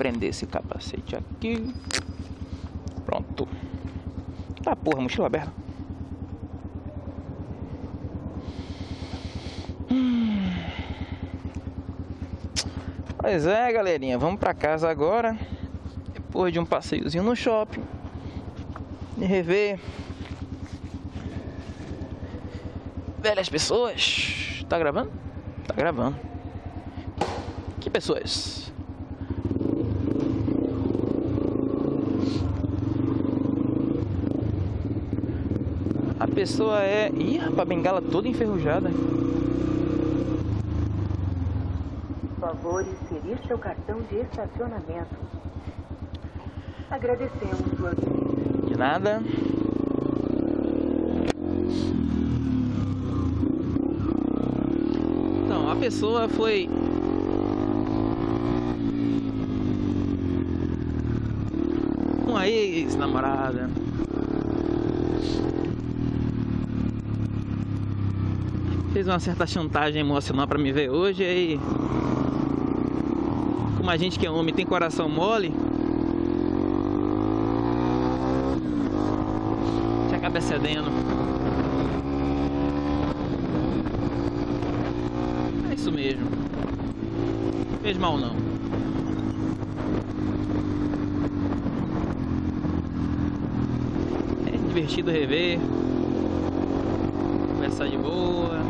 prender esse capacete aqui. Pronto. Tá porra, mochila aberta. Pois é, galerinha, vamos pra casa agora. Depois de um passeiozinho no shopping. E rever velhas pessoas. Tá gravando? Tá gravando. Que pessoas? A pessoa é. Ih, rapaz, a bengala toda enferrujada. Por favor, inserir seu cartão de estacionamento. Agradecemos sua visita. De nada. Então, a pessoa foi. Uma ex-namorada. Fez uma certa chantagem emocional pra me ver hoje aí. Como a gente que é homem tem coração mole. Você acaba cedendo. É isso mesmo. Fez mal não. É divertido rever. Conversar de boa.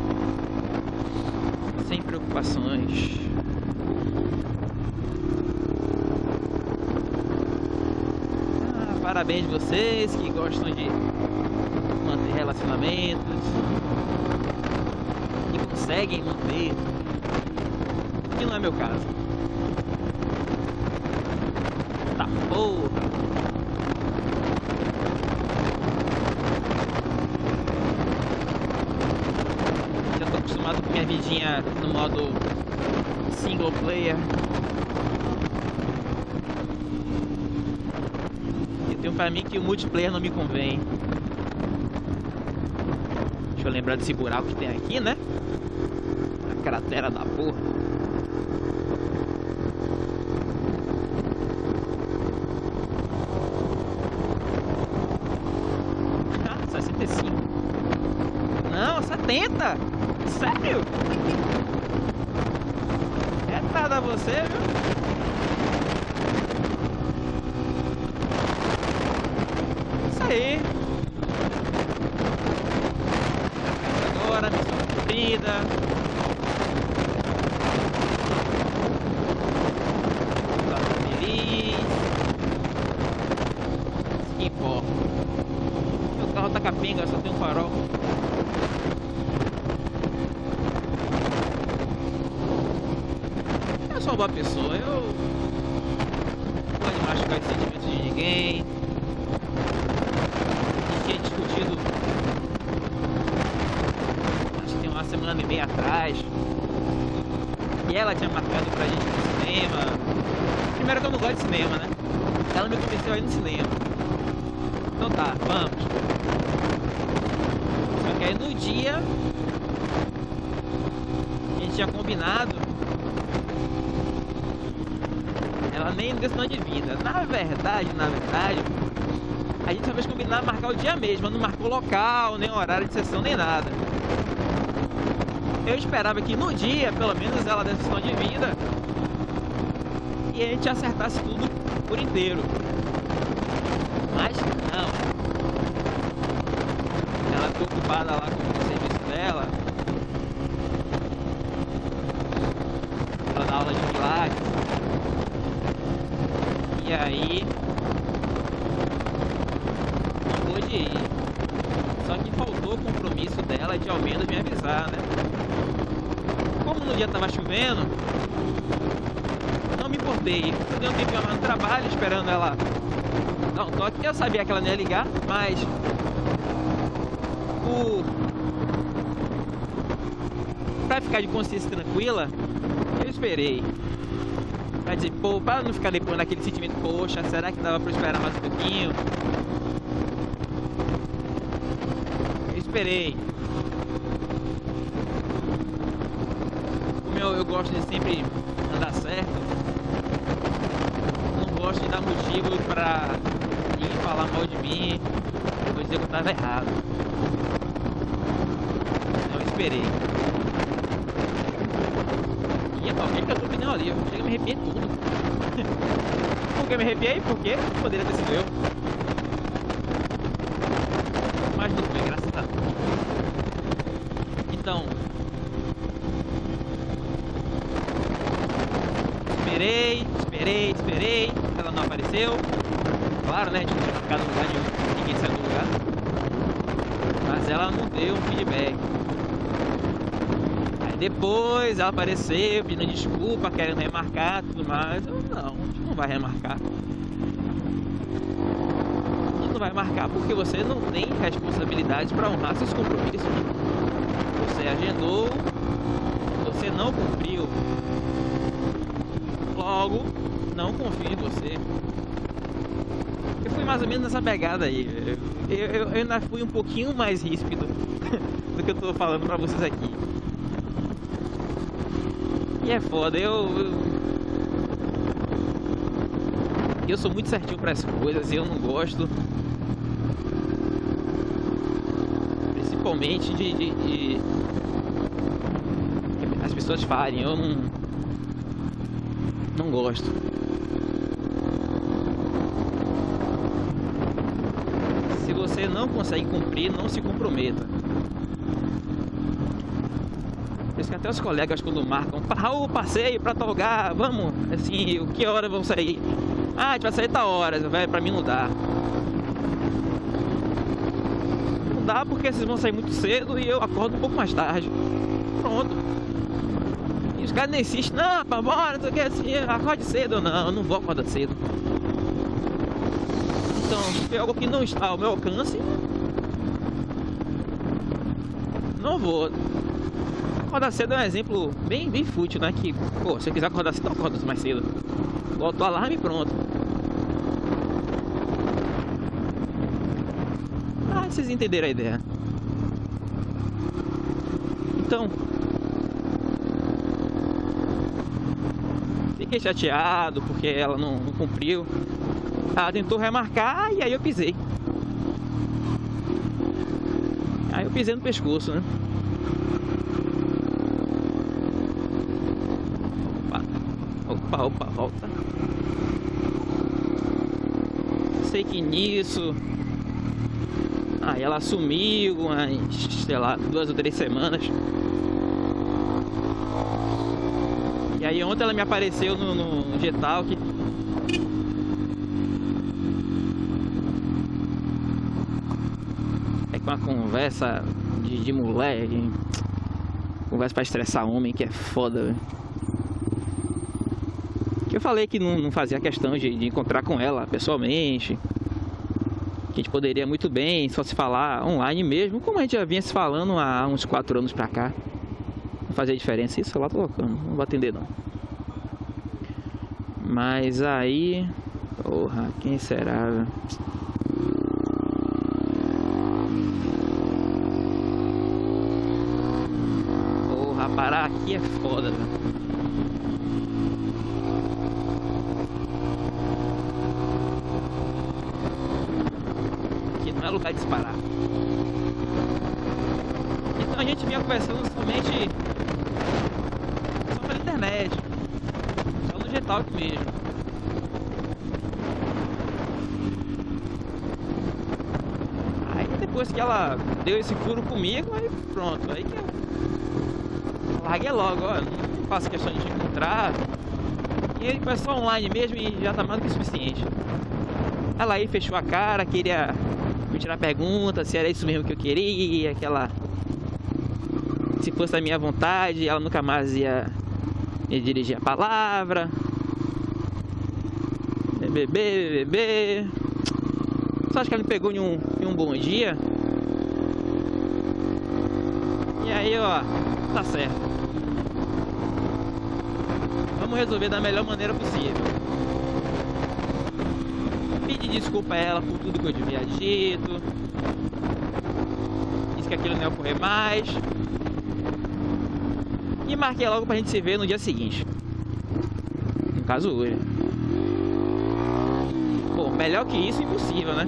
Sem preocupações. Ah, parabéns vocês que gostam de manter relacionamentos e conseguem manter. Que não é meu caso. Tá porra. Já tô acostumado com minha vidinha no modo single player. E tenho pra mim que o multiplayer não me convém. Deixa eu lembrar desse buraco que tem aqui, né? A cratera da porra. Ah, 65. Não, 70! Sério? Você, viu? Isso aí. Agora, missão cumprida. Tá feliz. Isso que importa. Meu carro tá capenga, só tem um farol. Eu sou uma boa pessoa, eu não gosto de machucar os sentimentos gente tinha discutido acho que tem uma semana e meia atrás. E ela tinha marcado pra gente no cinema. Primeiro que eu não gosto de cinema, né? Ela me convenceu aí no cinema. Então tá, vamos. Só que aí no dia a gente tinha combinado. Ela nem sinal de vida. Na verdade, na verdade, a gente talvez combinar marcar o dia mesmo, não marcou local, nem horário de sessão, nem nada. Eu esperava que no dia, pelo menos, ela desse sinal de vida e a gente acertasse tudo por inteiro. Mas não. Ela ficou ocupada lá com o serviço dela. Ela dá aula de pilates. E aí não pôde ir. Só que faltou o compromisso dela de ao menos me avisar, né? Como no dia tava chovendo, não me importei. Eu dei um tempinho lá no trabalho esperando ela dar um toque. Eu sabia que ela não ia ligar, mas o pra ficar de consciência tranquila, eu esperei. Dizer, pô, para não ficar depois naquele sentimento, poxa, será que dava eu esperar mais um pouquinho? Eu esperei. Como eu, eu gosto de sempre andar certo, gosta de dar motivo pra ir falar mal de mim. Eu dizer que eu tava errado. Não esperei. E que eu pneu ali, eu chego a me arrepiar tudo. Por que me arrepiei? Porque poderia ter sido eu. Mas não foi, graças a Deus. Então, esperei, esperei, esperei, ela não apareceu. Claro, né? A gente não tinha ficado no lugar nenhum, ninguém saiu do lugar. Mas ela não deu um feedback. Depois ela apareceu pedindo desculpa, querendo remarcar tudo mais. Eu, não, a gente não vai remarcar. A gente não vai marcar porque você não tem responsabilidade para honrar seus compromissos. Você agendou, você não cumpriu logo não confio em você. Eu fui mais ou menos nessa pegada aí. Eu, eu, eu ainda fui um pouquinho mais ríspido do que eu tô falando pra vocês aqui. E é foda, eu. Eu, eu sou muito certinho para as coisas e eu não gosto. Principalmente de, de, de as pessoas falem, eu não não gosto. Se você não consegue cumprir, não se comprometa. Por isso que até os colegas quando marcam, Raul, passeio pra tal lugar, vamos, assim, que hora vão sair? Ah, a gente vai sair tal hora, vai, pra mim não dá. Não dá porque vocês vão sair muito cedo e eu acordo um pouco mais tarde. Pronto os caras nem insistem, não, pra bora, não sei o que, assim, acorde cedo. Não, eu não vou acordar cedo. Então, se algo que não está ao meu alcance, não vou. Acordar cedo é um exemplo bem, bem fútil, né? Que, pô, se eu quiser acordar cedo, eu acordo mais cedo. Boto o alarme e pronto. Ah, vocês entenderam a ideia. Então, fiquei chateado porque ela não, não cumpriu. Ela tentou remarcar e aí eu pisei. Aí eu pisei no pescoço, né? Opa, opa, volta. Sei que nisso. Aí ela sumiu umas, sei lá, duas ou três semanas. E aí ontem ela me apareceu no, no Getalk. É com uma conversa de, de. Conversa pra estressar homem, que é foda, véio. Eu falei que não, não fazia questão de, de encontrar com ela pessoalmente. Que a gente poderia muito bem só se falar online mesmo, como a gente já vinha se falando há uns 4 anos pra cá. Não fazia diferença isso, lá tô colocando. Não vou atender não. Mas aí. Porra, quem será? Porra, parar aqui é foda, velho. De disparar. Então a gente vinha conversando somente só pela internet, só no Getalk mesmo. Aí depois que ela deu esse furo comigo, aí pronto, aí que eu larguei logo, ó, não faço questão de te encontrar. E ele foi só online mesmo e já tá mais do que suficiente. Ela aí fechou a cara, queria tirar pergunta se era isso mesmo que eu queria, aquela se fosse a minha vontade, ela nunca mais ia me dirigir a palavra. Bebê, bebê. Só acho que ela me pegou em um, em um bom dia. E aí, ó, tá certo. Vamos resolver da melhor maneira possível. Pedir desculpa a ela por tudo que eu devia dito. Disse que aquilo não ia ocorrer mais. E marquei logo pra gente se ver no dia seguinte. No caso hoje. Melhor que isso, impossível, né?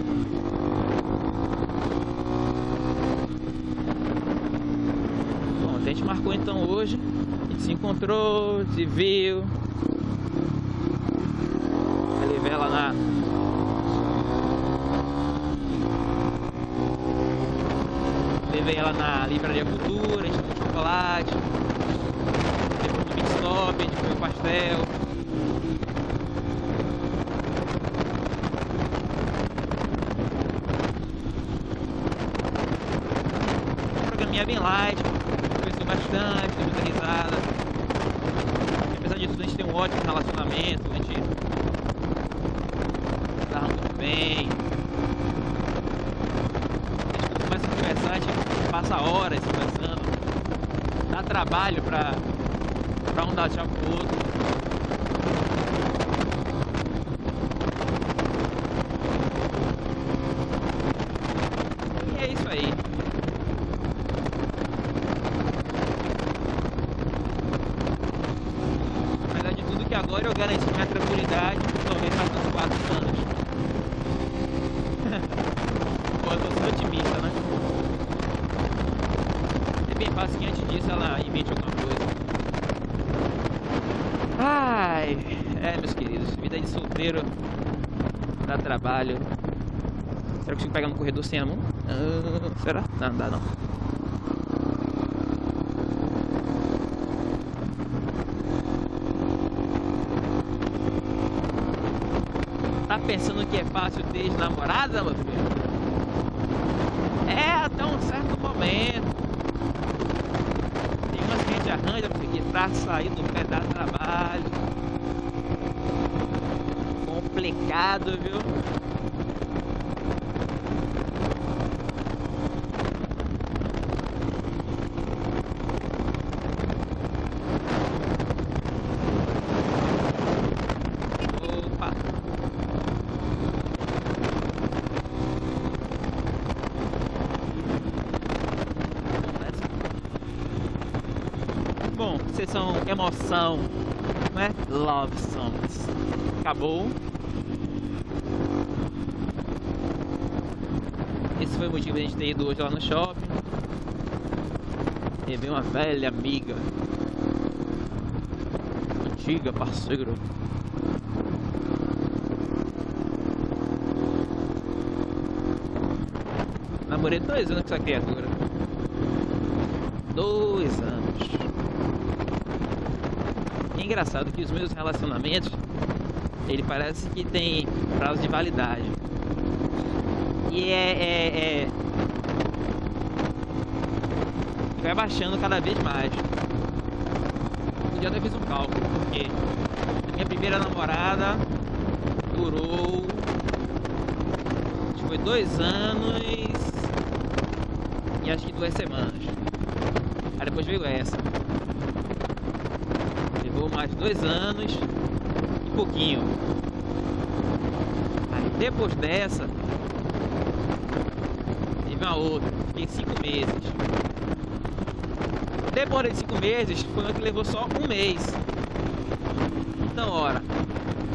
Bom, a gente marcou então hoje. A gente se encontrou, se viu. Ele vê ela na. Levei ela na livraria Cultura, a gente comeu chocolate. Depois no Big Stop, a gente comeu pastel. é bem light, conversou bastante, deu muita risada. E, apesar tudo, a gente tem um ótimo relacionamento, a gente tá muito bem. A gente começa a conversar, a gente passa horas conversando. Dá trabalho pra, pra um dar tchau pro outro. eu garanti minha tranquilidade talvez mais uns 4 anos. Pô, eu tô sendo otimista, né? É bem fácil que antes disso ela invente alguma coisa. Ai, é meus queridos, vida de solteiro dá trabalho. Será que eu consigo pegar no corredor sem a mão? Ah, será? Não, não dá não. Tá pensando que é fácil ter namorada, meu filho? É até um certo momento. Tem umas gente arranja pra sair do pé da trabalho. Complicado, viu? são emoção, né? Love songs. Acabou. Esse foi o motivo a gente ter ido hoje lá no shopping. Rever uma velha amiga. Antiga parceiro. Namorei dois anos com essa criatura. Dois anos é engraçado que os meus relacionamentos, ele parece que tem prazo de validade. E é, é, é... vai baixando cada vez mais. Eu até fiz um cálculo, porque a minha primeira namorada durou acho que foi dois anos e acho que duas semanas. Aí depois veio essa mais dois anos e pouquinho. Aí depois dessa, uma outra, fiquei cinco meses. Depois de cinco meses, foi uma que levou só um mês. Então, ora,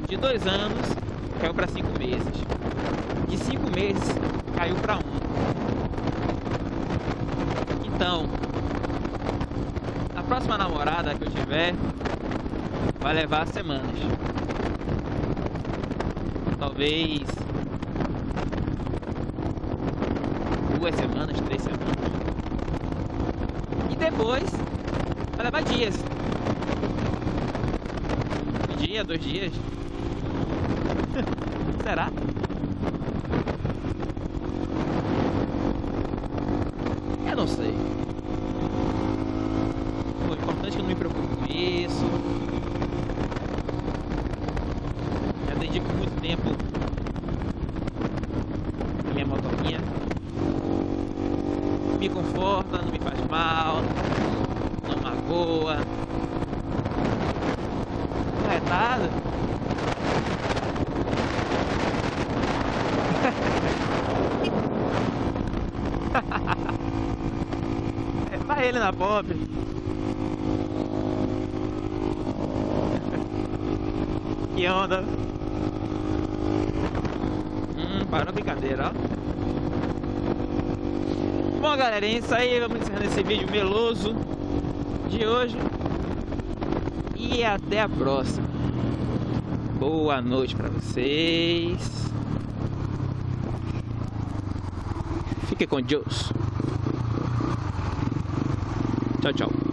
de dois anos caiu para cinco meses. De cinco meses caiu para um. Então, a próxima namorada que eu tiver, vai levar semanas. Talvez duas semanas, três semanas. E depois vai levar dias. Um dia, dois dias. Será? Eu não sei. O importante é que eu não me preocupe com isso. dedico muito tempo à minha motoquinha. Me conforta, não me faz mal, não magoa. Tá retado? Vai ele na pobre. Que onda. Parou a brincadeira, ó. Bom, galera, é isso aí. Vamos encerrando esse vídeo meloso de hoje. E até a próxima. Boa noite para vocês. Fique com Deus. Tchau, tchau.